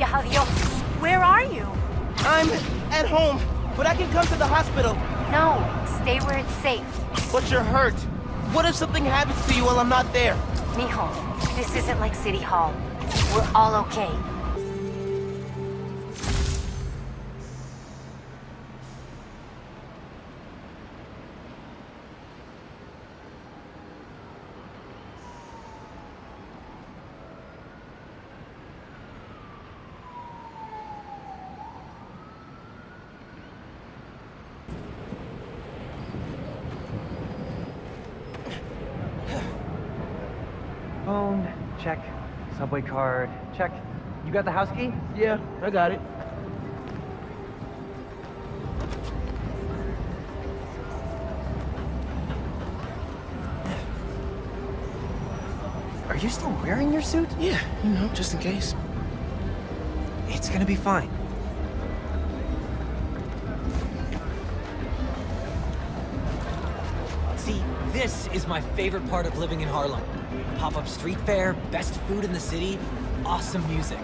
Gracias a Dios. Where are you? I'm at home, but I can come to the hospital. No, stay where it's safe. But you're hurt. What if something happens to you while I'm not there? Mijo, this isn't like City Hall. We're all okay. Phone, check. Subway card, check. You got the house key? Yeah, I got it. Are you still wearing your suit? Yeah, you know, just in case. It's gonna be fine. This is my favorite part of living in Harlem. Pop-up street fair, best food in the city, awesome music.